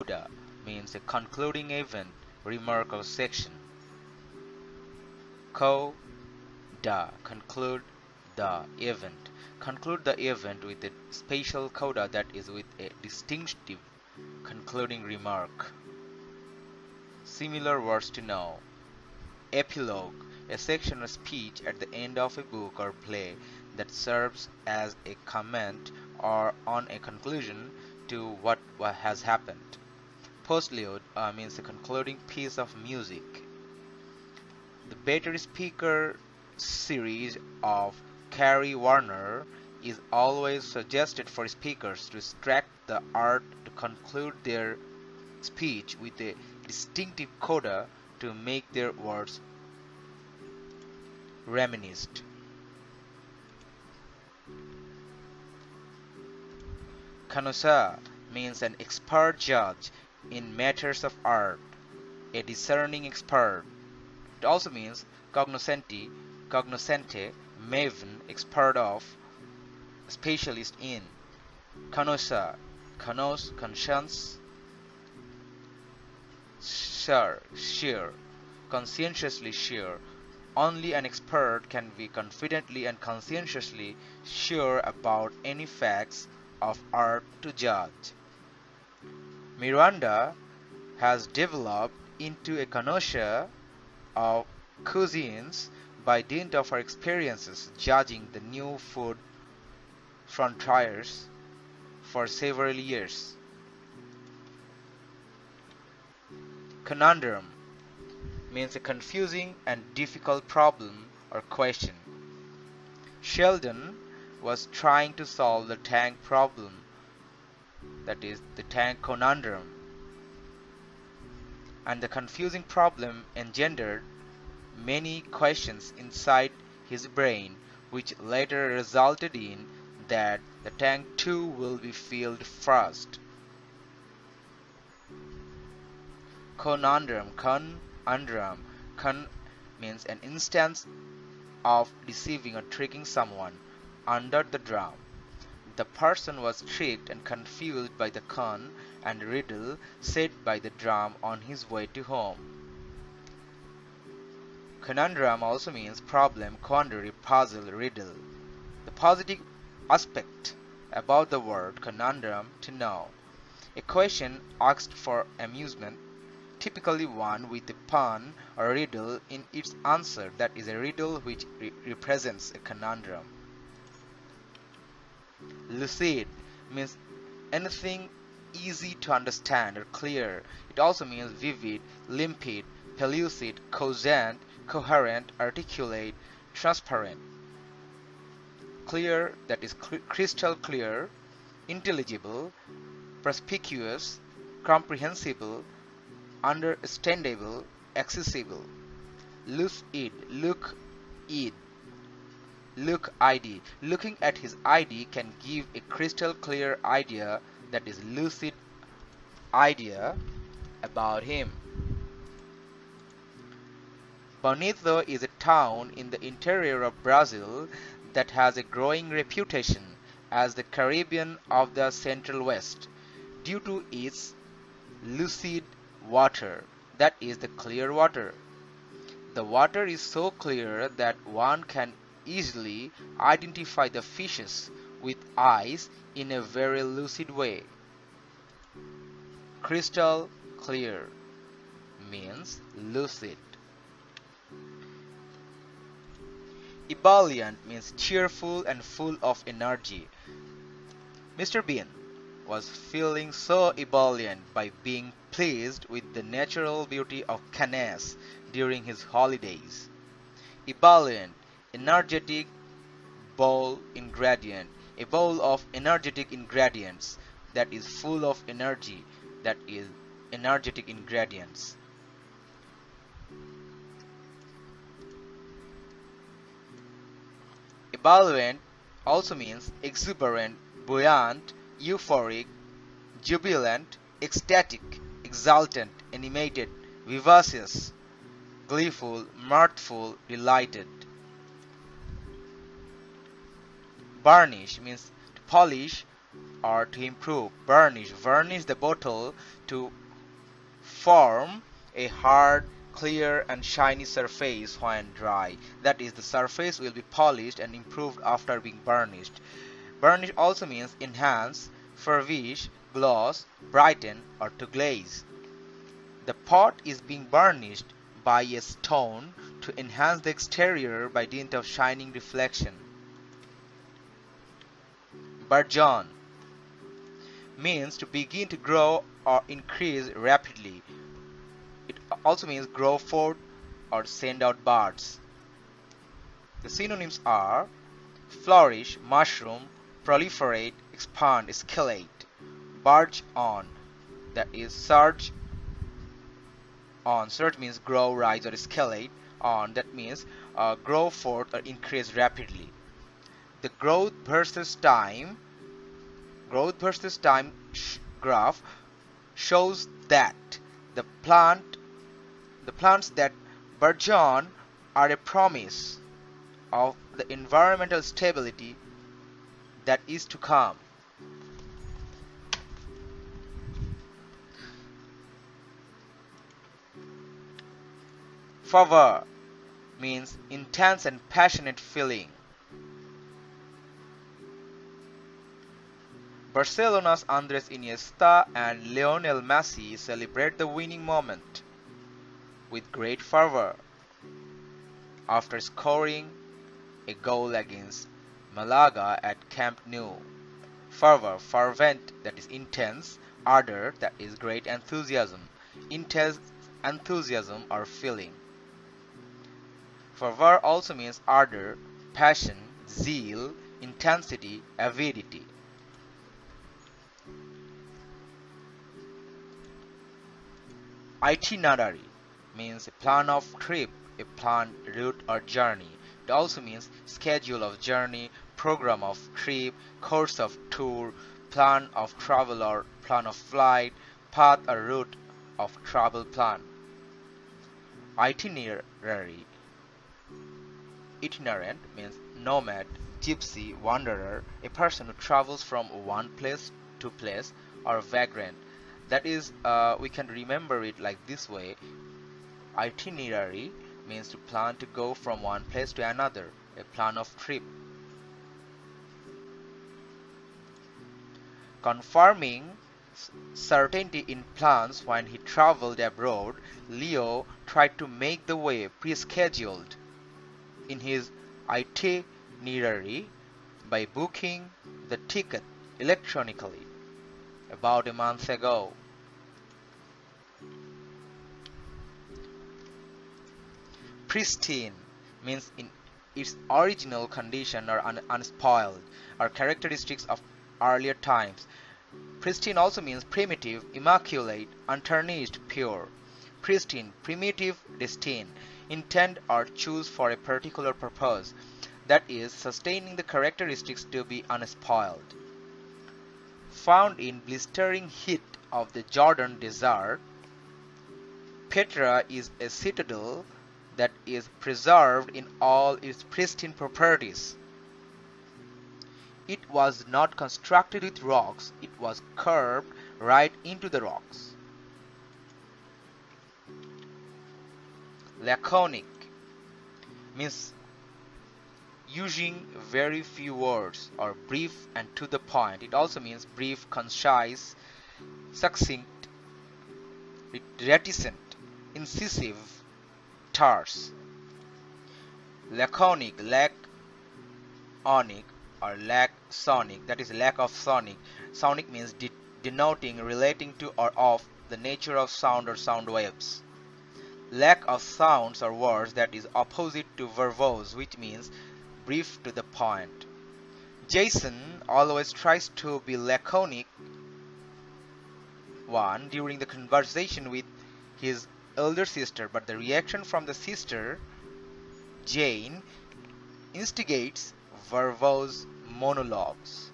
coda means a concluding event, remark or section. Coda conclude the event. Conclude the event with a special coda that is with a distinctive concluding remark. Similar words to know. Epilogue a section of speech at the end of a book or play that serves as a comment or on a conclusion to what has happened. Postlude uh, means the concluding piece of music. The Better Speaker series of Carrie Warner is always suggested for speakers to extract the art to conclude their speech with a distinctive coda to make their words reminiscent. Connoisseur means an expert judge in matters of art, a discerning expert. It also means cognoscenti, cognoscente, maven, expert of, specialist in. Connoisseur, connos, conscience, sure, sure, conscientiously sure. Only an expert can be confidently and conscientiously sure about any facts of art to judge. Miranda has developed into a connoisseur of cuisines by dint of her experiences judging the new food frontiers for several years. Conundrum means a confusing and difficult problem or question. Sheldon was trying to solve the tank problem, that is, the tank conundrum. And the confusing problem engendered many questions inside his brain, which later resulted in that the tank too will be filled first. Conundrum, con Undram. Con means an instance of deceiving or tricking someone. Under the drum. The person was tricked and confused by the con and riddle said by the drum on his way to home. Conundrum also means problem, quandary, puzzle, riddle. The positive aspect about the word conundrum to know. A question asked for amusement typically one with a pun or riddle in its answer that is a riddle which re represents a conundrum. Lucid means anything easy to understand or clear. It also means vivid, limpid, pellucid, cogent, coherent, articulate, transparent. Clear that is cl crystal clear, intelligible, perspicuous, comprehensible, understandable, accessible. Lucid, look it. Look ID. Looking at his ID can give a crystal clear idea that is lucid idea about him. Bonito is a town in the interior of Brazil that has a growing reputation as the Caribbean of the Central West due to its lucid water that is the clear water the water is so clear that one can easily identify the fishes with eyes in a very lucid way crystal clear means lucid ebullient means cheerful and full of energy Mr. Bean was feeling so ebullient by being pleased with the natural beauty of Cannes during his holidays. Ebullient, energetic bowl ingredient, a bowl of energetic ingredients that is full of energy, that is energetic ingredients. Ebullient also means exuberant, buoyant, euphoric, jubilant, ecstatic, exultant, animated, vivacious, gleeful, mirthful, delighted. Varnish means to polish or to improve. Burnish. Varnish the bottle to form a hard, clear and shiny surface when dry. That is, the surface will be polished and improved after being burnished. Burnish also means enhance, furbish, gloss, brighten or to glaze. The pot is being burnished by a stone to enhance the exterior by dint of shining reflection. Burgeon means to begin to grow or increase rapidly. It also means grow forth or send out buds. The synonyms are flourish, mushroom, proliferate, expand, escalate, barge on, that is surge on. Surge means grow, rise or escalate. On, that means uh, grow forth or increase rapidly. The growth versus time growth versus time graph shows that the plant the plants that burgeon are a promise of the environmental stability that is to come. Fervor means intense and passionate feeling. Barcelona's Andres Iniesta and Lionel Messi celebrate the winning moment with great fervor after scoring a goal against Malaga at Camp Nou. Fervor, fervent, that is intense, ardor, that is great enthusiasm, intense enthusiasm or feeling. Fervor also means ardor, passion, zeal, intensity, avidity. Itinerary means a plan of trip, a planned route or journey. It also means schedule of journey, program of trip, course of tour, plan of travel or plan of flight, path or route of travel plan. Itinerary Itinerant means nomad, gypsy, wanderer, a person who travels from one place to place or vagrant that is uh, we can remember it like this way. Itinerary means to plan to go from one place to another a plan of trip. Confirming certainty in plans when he traveled abroad leo tried to make the way pre-scheduled. In his itinerary by booking the ticket electronically about a month ago. Pristine means in its original condition or un unspoiled are characteristics of earlier times. Pristine also means primitive, immaculate, untarnished, pure. Pristine, primitive, destined, intend or choose for a particular purpose, that is, sustaining the characteristics to be unspoiled found in blistering heat of the Jordan desert, Petra is a citadel that is preserved in all its pristine properties. It was not constructed with rocks, it was curved right into the rocks. Laconic means using very few words or brief and to the point. It also means brief, concise, succinct, reticent, incisive, terse. Laconic, lack onic or lack sonic, that is lack of sonic. Sonic means de denoting, relating to or of the nature of sound or sound waves. Lack of sounds or words that is opposite to verbose, which means brief to the point. Jason always tries to be laconic one during the conversation with his elder sister, but the reaction from the sister, Jane, instigates verbose monologues.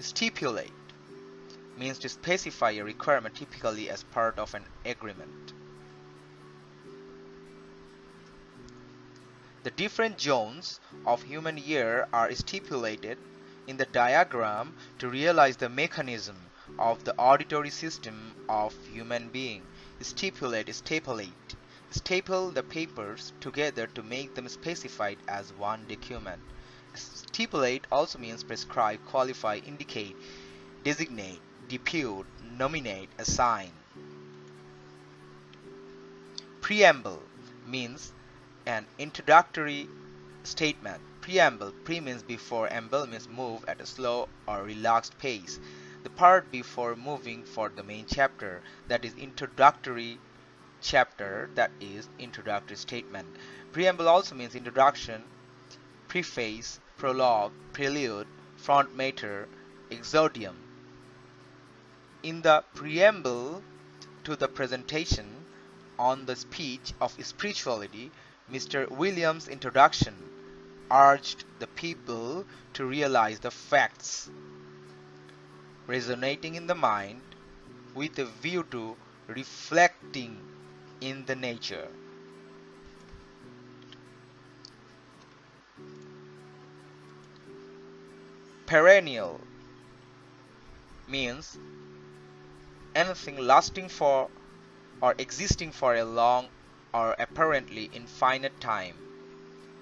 Stipulate means to specify a requirement typically as part of an agreement. The different zones of human year are stipulated in the diagram to realize the mechanism of the auditory system of human being. Stipulate, stipulate. Staple the papers together to make them specified as one document. Stipulate also means prescribe, qualify, indicate, designate, depute, nominate, assign. Preamble means an introductory statement. Preamble, pre means before, amble means move at a slow or relaxed pace. The part before moving for the main chapter, that is introductory chapter, that is introductory statement. Preamble also means introduction, preface, prologue, prelude, front matter, exordium. In the preamble to the presentation on the speech of spirituality, Mr. Williams' introduction urged the people to realize the facts resonating in the mind with a view to reflecting in the nature. Perennial means anything lasting for or existing for a long or apparently infinite time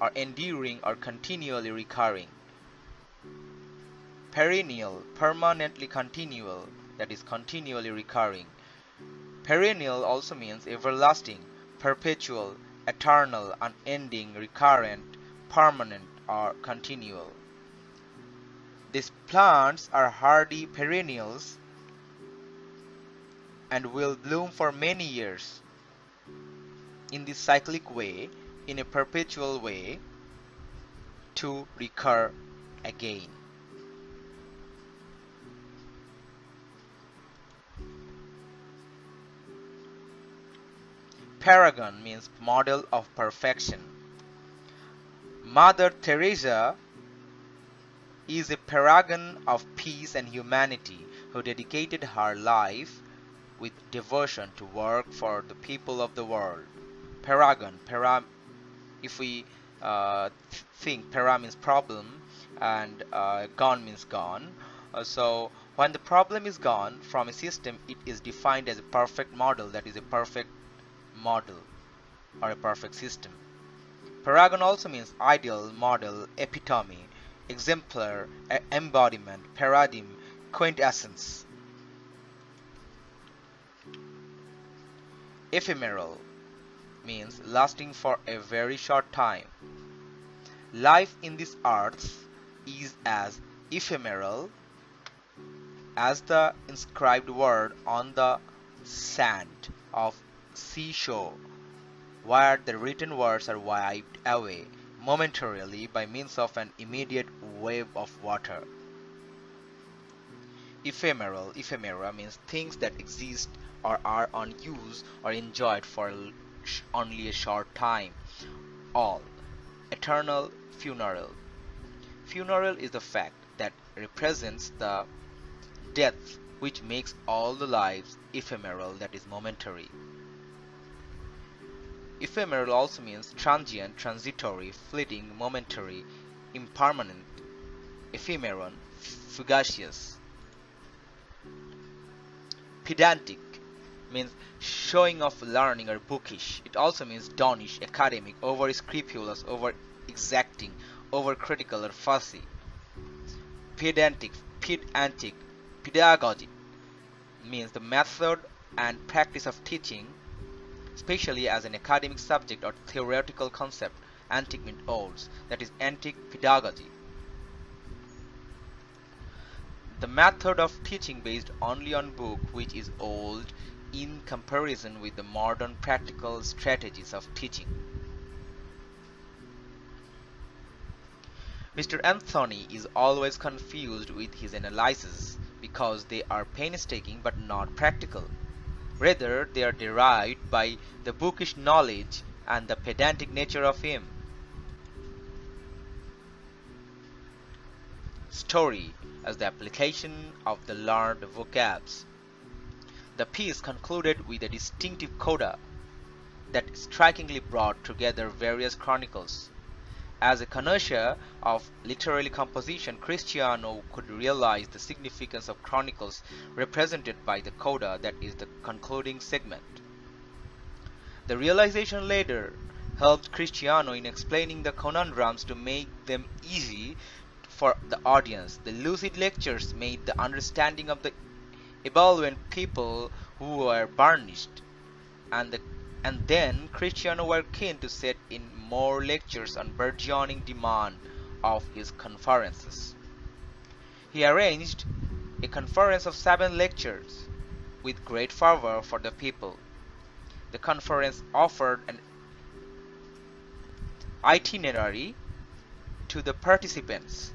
or enduring or continually recurring. Perennial, permanently continual, that is continually recurring. Perennial also means everlasting, perpetual, eternal, unending, recurrent, permanent, or continual. These plants are hardy perennials and will bloom for many years in this cyclic way, in a perpetual way, to recur again. Paragon means model of perfection. Mother Teresa is a paragon of peace and humanity who dedicated her life with devotion to work for the people of the world. Paragon, para, if we uh, think para means problem and uh, gone means gone. Uh, so when the problem is gone from a system, it is defined as a perfect model, that is a perfect model or a perfect system. Paragon also means ideal, model, epitome, exemplar, embodiment, paradigm, quintessence. Ephemeral means lasting for a very short time. Life in this earth is as ephemeral as the inscribed word on the sand of seashore, where the written words are wiped away momentarily by means of an immediate wave of water. Ephemeral, ephemera means things that exist or are on use or enjoyed for only a short time. All. Eternal funeral. Funeral is the fact that represents the death which makes all the lives ephemeral that is momentary. Ephemeral also means transient, transitory, fleeting, momentary, impermanent, ephemeron, fugacious. Pedantic means showing off learning or bookish. It also means donnish, academic, over scrupulous, over exacting, over critical or fussy. Pedantic, pedantic, pedagogy means the method and practice of teaching especially as an academic subject or theoretical concept, antique means old, that is antique pedagogy. The method of teaching based only on book which is old in comparison with the modern practical strategies of teaching. Mr. Anthony is always confused with his analyses because they are painstaking but not practical. Rather, they are derived by the bookish knowledge and the pedantic nature of him. Story as the application of the learned vocabs. The piece concluded with a distinctive coda that strikingly brought together various chronicles, As a connoisseur of literary composition, Cristiano could realize the significance of chronicles represented by the coda that is the concluding segment. The realization later helped Cristiano in explaining the conundrums to make them easy for the audience. The lucid lectures made the understanding of the ebullient people who were burnished and the and then Cristiano were keen to set in more lectures on burgeoning demand of his conferences. He arranged a conference of seven lectures with great fervor for the people. The conference offered an itinerary to the participants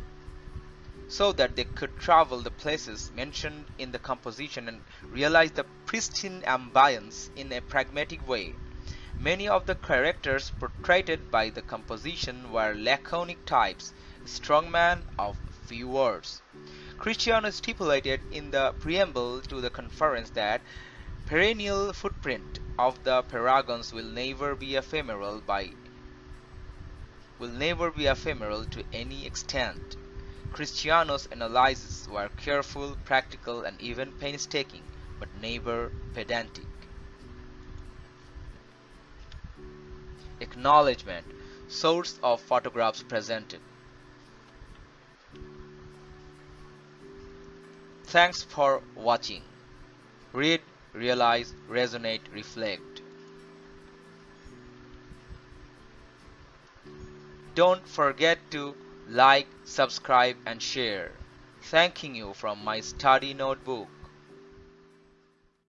so that they could travel the places mentioned in the composition and realize the pristine ambience in a pragmatic way. Many of the characters portrayed by the composition were laconic types, strong strongmen of few words. Cristiano stipulated in the preamble to the conference that perennial footprint of the paragons will never be ephemeral by will never be ephemeral to any extent. Cristiano's analyses were careful, practical, and even painstaking, but never pedantic. Acknowledgement Source of photographs presented. Thanks for watching. Read, realize, resonate, reflect. Don't forget to like, subscribe and share. Thanking you from my study notebook.